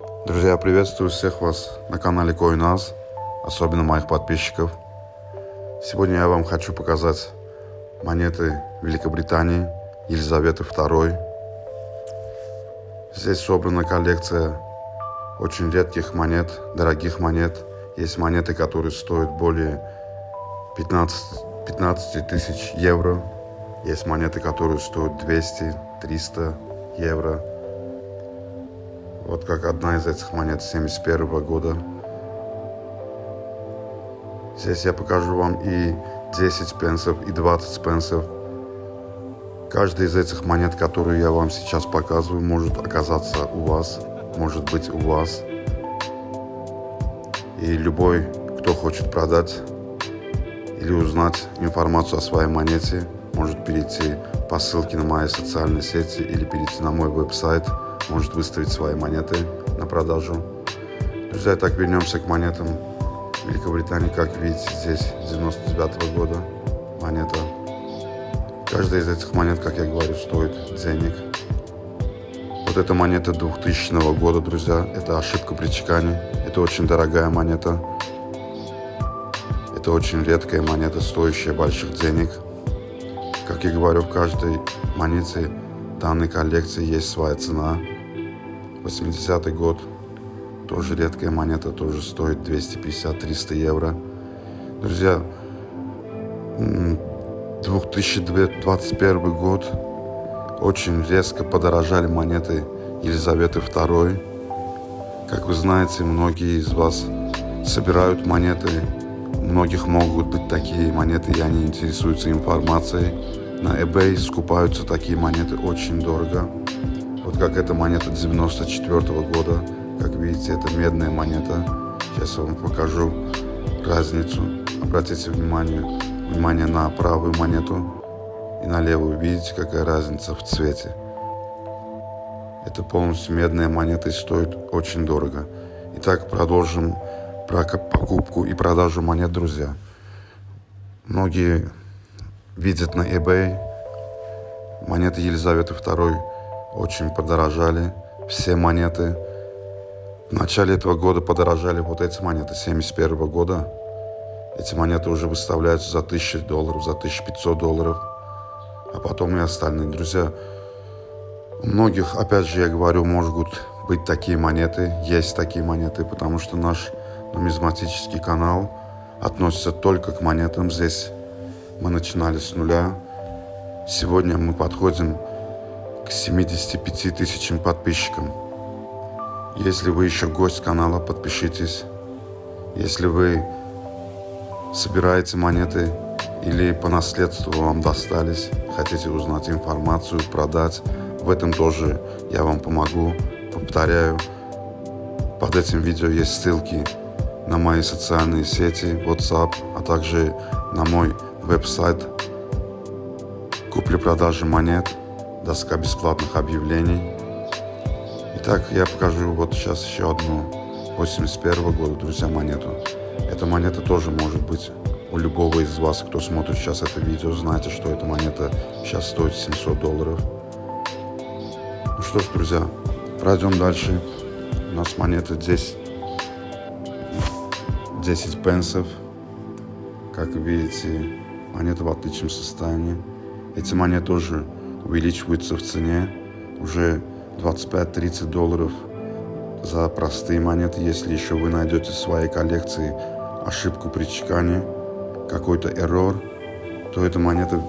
Друзья, приветствую всех вас на канале CoinAs, особенно моих подписчиков. Сегодня я вам хочу показать монеты Великобритании Елизаветы II. Здесь собрана коллекция очень редких монет, дорогих монет. Есть монеты, которые стоят более 15, 15 тысяч евро. Есть монеты, которые стоят 200-300 евро. Вот как одна из этих монет 71 года. Здесь я покажу вам и 10 пенсов, и 20 пенсов. Каждая из этих монет, которые я вам сейчас показываю, может оказаться у вас, может быть у вас. И любой, кто хочет продать или узнать информацию о своей монете, может перейти по ссылке на мои социальные сети или перейти на мой веб-сайт – может выставить свои монеты на продажу. Друзья, так вернемся к монетам Великобритании. Как видите, здесь 99 -го года монета. Каждая из этих монет, как я говорю, стоит денег. Вот эта монета 2000 года, друзья. Это ошибка при чекане. Это очень дорогая монета. Это очень редкая монета, стоящая больших денег. Как я говорю, в каждой монете данной коллекции есть своя цена. 80 год. Тоже редкая монета, тоже стоит 250-300 евро. Друзья, 2021 год. Очень резко подорожали монеты Елизаветы II. Как вы знаете, многие из вас собирают монеты. У многих могут быть такие монеты, и они интересуются информацией. На eBay скупаются такие монеты очень дорого. Вот как эта монета 94 -го года. Как видите, это медная монета. Сейчас я вам покажу разницу. Обратите внимание, внимание на правую монету и на левую. Видите, какая разница в цвете. Это полностью медная монета и стоит очень дорого. Итак, продолжим про покупку и продажу монет, друзья. Многие видят на eBay монеты Елизаветы II очень подорожали все монеты. В начале этого года подорожали вот эти монеты 71 года. Эти монеты уже выставляются за 1000 долларов, за 1500 долларов. А потом и остальные. Друзья, у многих, опять же, я говорю, могут быть такие монеты, есть такие монеты, потому что наш нумизматический канал относится только к монетам. Здесь мы начинали с нуля. Сегодня мы подходим к 75 тысячам подписчикам. Если вы еще гость канала, подпишитесь. Если вы собираете монеты или по наследству вам достались, хотите узнать информацию, продать, в этом тоже я вам помогу. Повторяю, под этим видео есть ссылки на мои социальные сети, WhatsApp, а также на мой веб-сайт купли-продажи монет – доска бесплатных объявлений. Итак, я покажу вот сейчас еще одну 81 года, друзья, монету. Эта монета тоже может быть у любого из вас, кто смотрит сейчас это видео, знаете, что эта монета сейчас стоит 700 долларов. Ну что ж, друзья, пройдем дальше. У нас монета здесь 10 пенсов. Как видите, монета в отличном состоянии. Эти монеты тоже увеличиваются в цене уже 25-30 долларов за простые монеты. Если еще вы найдете в своей коллекции ошибку при чекане, какой-то error, то эта монета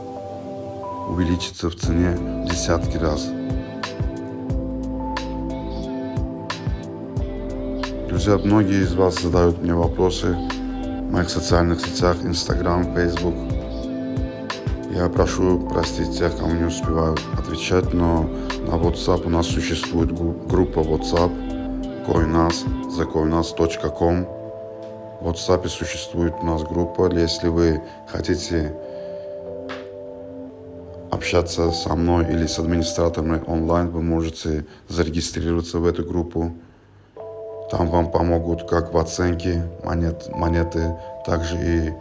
увеличится в цене десятки раз. Друзья, многие из вас задают мне вопросы в моих социальных сетях, Instagram, Facebook – я прошу простить тех, кому не успеваю отвечать, но на WhatsApp у нас существует группа WhatsApp coinas, thecoinas.com. В WhatsApp существует у нас группа. Если вы хотите общаться со мной или с администраторами онлайн, вы можете зарегистрироваться в эту группу. Там вам помогут как в оценке монет, монеты, также и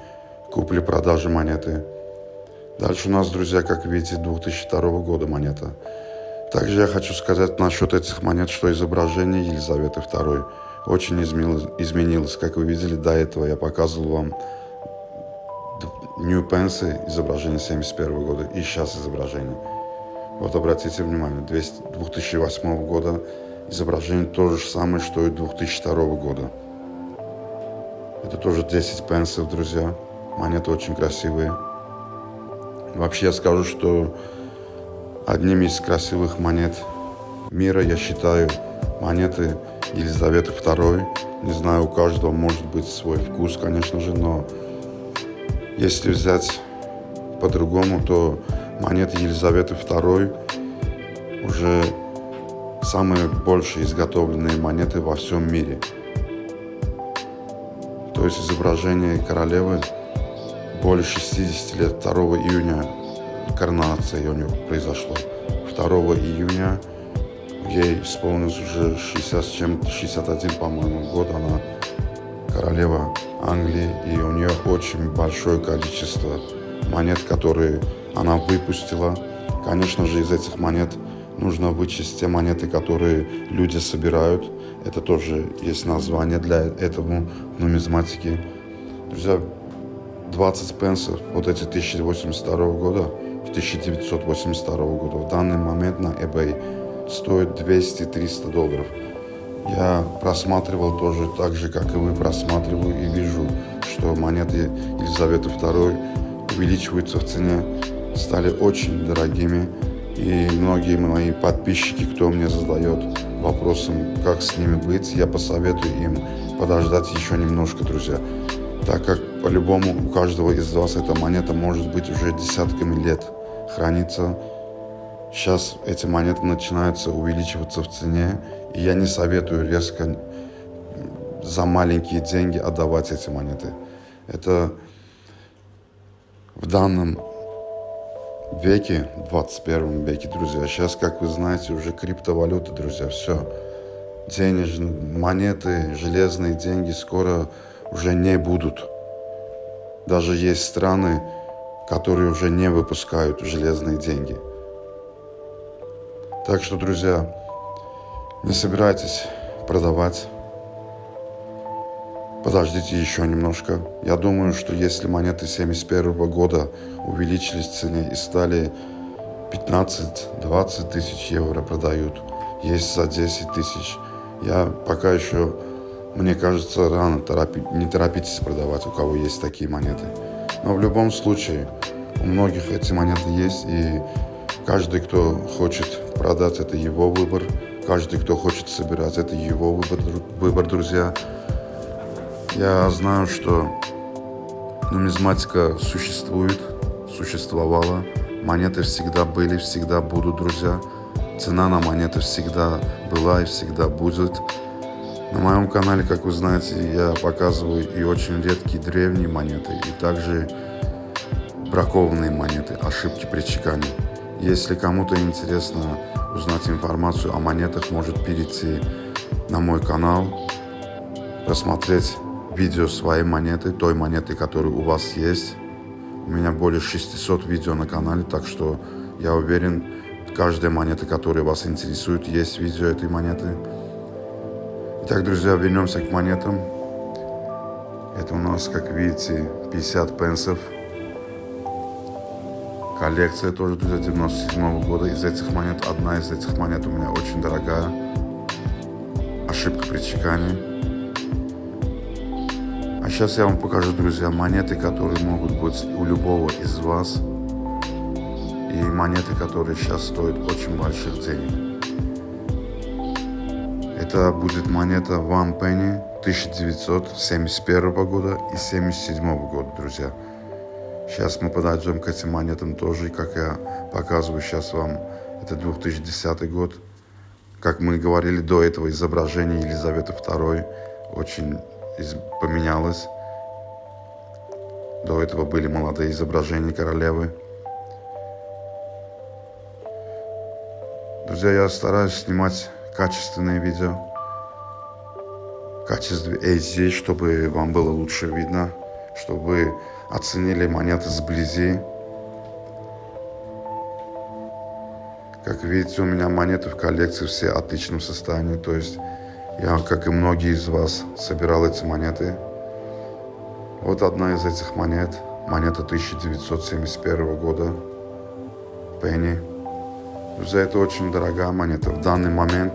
купле-продаже монеты. Дальше у нас, друзья, как видите, 2002 года монета. Также я хочу сказать насчет этих монет, что изображение Елизаветы II очень изменилось. Как вы видели до этого, я показывал вам New Pence изображение 71 года и сейчас изображение. Вот обратите внимание, 2008 года изображение то же самое, что и 2002 года. Это тоже 10 пенсов, друзья. Монеты очень красивые. Вообще я скажу, что одними из красивых монет мира я считаю монеты Елизаветы II. Не знаю, у каждого может быть свой вкус, конечно же, но если взять по-другому, то монеты Елизаветы II уже самые большие изготовленные монеты во всем мире. То есть изображение королевы более 60 лет 2 июня коронация у него произошло. 2 июня ей исполнилось уже 60 с чем-то, 61, по-моему, год. Она королева Англии, и у нее очень большое количество монет, которые она выпустила. Конечно же, из этих монет нужно вычесть те монеты, которые люди собирают. Это тоже есть название для этого в нумизматике. Друзья, 20 пенсов, вот эти 1082 года, 1982 года, в данный момент на eBay стоит 200-300 долларов. Я просматривал тоже так же, как и вы просматриваю и вижу, что монеты Елизаветы II увеличиваются в цене, стали очень дорогими. И многие мои подписчики, кто мне задает вопросом, как с ними быть, я посоветую им подождать еще немножко, друзья. Так как по-любому у каждого из вас эта монета может быть уже десятками лет хранится. Сейчас эти монеты начинаются увеличиваться в цене, и я не советую резко за маленькие деньги отдавать эти монеты. Это в данном веке, 21 веке, друзья. Сейчас, как вы знаете, уже криптовалюта, друзья, все. Денежные монеты, железные деньги скоро уже не будут. Даже есть страны, которые уже не выпускают железные деньги. Так что, друзья, не собирайтесь продавать. Подождите еще немножко. Я думаю, что если монеты 71 года увеличились в цене и стали 15-20 тысяч евро продают, есть за 10 тысяч, я пока еще, мне кажется, рано, торопи, не торопитесь продавать, у кого есть такие монеты. Но в любом случае, у многих эти монеты есть, и каждый, кто хочет продать, это его выбор. Каждый, кто хочет собирать, это его выбор, выбор, друзья. Я знаю, что нумизматика существует, существовала. Монеты всегда были, всегда будут, друзья. Цена на монеты всегда была и всегда будет. На моем канале, как вы знаете, я показываю и очень редкие древние монеты, и также бракованные монеты, ошибки при чекане. Если кому-то интересно узнать информацию о монетах, может перейти на мой канал, посмотреть видео своей монеты, той монеты, которая у вас есть. У меня более 600 видео на канале, так что я уверен, каждая монета, которая вас интересует, есть видео этой монеты. Итак, друзья, вернемся к монетам. Это у нас, как видите, 50 пенсов. Коллекция тоже 1997 года. Из этих монет, одна из этих монет у меня очень дорогая. Ошибка при чекане. А сейчас я вам покажу, друзья, монеты, которые могут быть у любого из вас. И монеты, которые сейчас стоят очень больших денег. Это будет монета One Penny 1971 года и 1977 года, друзья. Сейчас мы подойдем к этим монетам тоже, как я показываю сейчас вам, это 2010 год. Как мы говорили до этого, изображение Елизаветы II очень поменялось. До этого были молодые изображения королевы. Друзья, я стараюсь снимать качественные видео. В качестве HD, чтобы вам было лучше видно, чтобы оценили монеты сблизи. Как видите, у меня монеты в коллекции все в отличном состоянии. То есть я, как и многие из вас, собирал эти монеты. Вот одна из этих монет. Монета 1971 года. Пенни. Друзья, это очень дорогая монета. В данный момент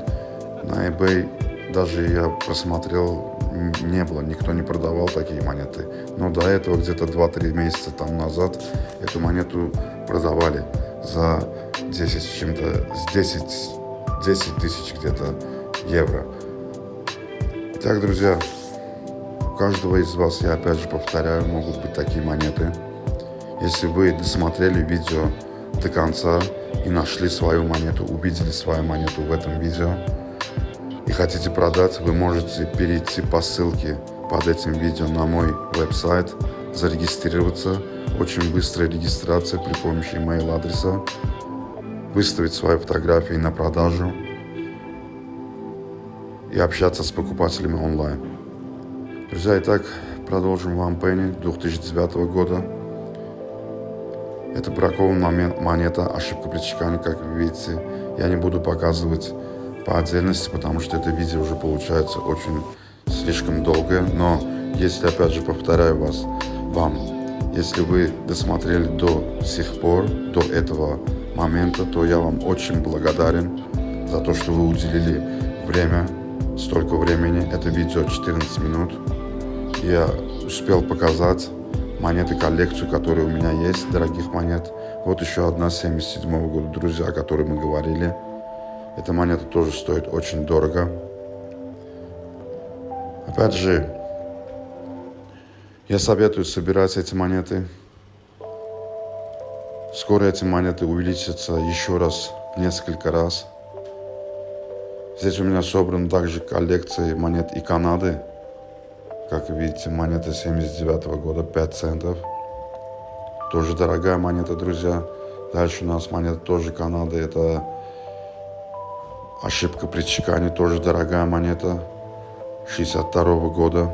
на eBay даже я просмотрел, не было, никто не продавал такие монеты. Но до этого, где-то 2-3 месяца там назад, эту монету продавали за 10 с чем-то, с 10, 10 тысяч где-то евро. Итак, друзья, у каждого из вас, я опять же повторяю, могут быть такие монеты. Если вы досмотрели видео до конца и нашли свою монету, увидели свою монету в этом видео и хотите продать, вы можете перейти по ссылке под этим видео на мой веб-сайт, зарегистрироваться. Очень быстрая регистрация при помощи email адреса выставить свои фотографии на продажу и общаться с покупателями онлайн. Друзья, итак, продолжим вам Пенни 2009 года. Это бракованная монета, ошибка при чекане, как вы видите. Я не буду показывать по отдельности, потому что это видео уже получается очень слишком долгое. Но если, опять же, повторяю вас, вам, если вы досмотрели до сих пор, до этого момента, то я вам очень благодарен за то, что вы уделили время, столько времени. Это видео 14 минут. Я успел показать монеты коллекцию, которые у меня есть, дорогих монет. Вот еще одна 77 -го года, друзья, о которой мы говорили. Эта монета тоже стоит очень дорого. Опять же, я советую собирать эти монеты Скоро эти монеты увеличатся еще раз, несколько раз. Здесь у меня собран также коллекция монет и Канады. Как видите, монета 79 -го года, 5 центов. Тоже дорогая монета, друзья. Дальше у нас монета тоже Канады. Это ошибка при чекане, тоже дорогая монета. 62 -го года.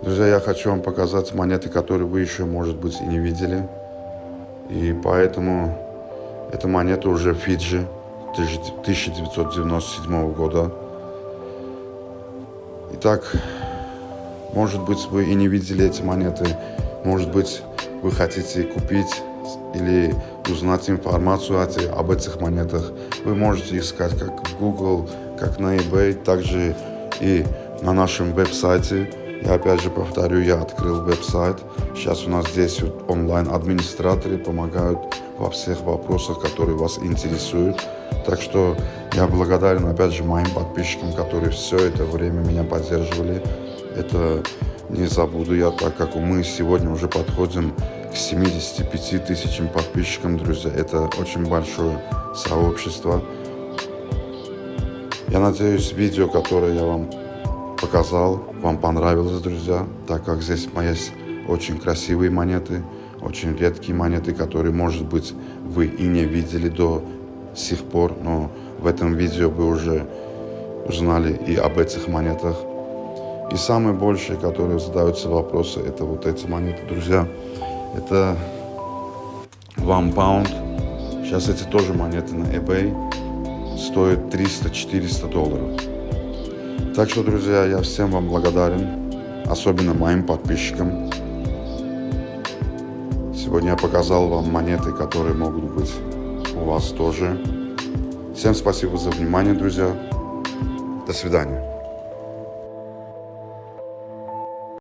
Друзья, я хочу вам показать монеты, которые вы еще, может быть, и не видели. И поэтому эта монета уже Фиджи 1997 года. Итак, может быть, вы и не видели эти монеты. Может быть, вы хотите купить или узнать информацию об этих монетах. Вы можете искать как в Google, как на eBay, также и на нашем веб-сайте я опять же повторю, я открыл веб-сайт. Сейчас у нас здесь онлайн-администраторы помогают во всех вопросах, которые вас интересуют. Так что я благодарен опять же моим подписчикам, которые все это время меня поддерживали. Это не забуду я, так как мы сегодня уже подходим к 75 тысячам подписчикам, друзья. Это очень большое сообщество. Я надеюсь, видео, которое я вам показал, вам понравилось, друзья, так как здесь есть очень красивые монеты, очень редкие монеты, которые, может быть, вы и не видели до сих пор, но в этом видео вы уже узнали и об этих монетах. И самые большие, которые задаются вопросы, это вот эти монеты, друзья. Это One Pound. Сейчас эти тоже монеты на eBay стоят 300-400 долларов. Так что, друзья, я всем вам благодарен, особенно моим подписчикам. Сегодня я показал вам монеты, которые могут быть у вас тоже. Всем спасибо за внимание, друзья. До свидания.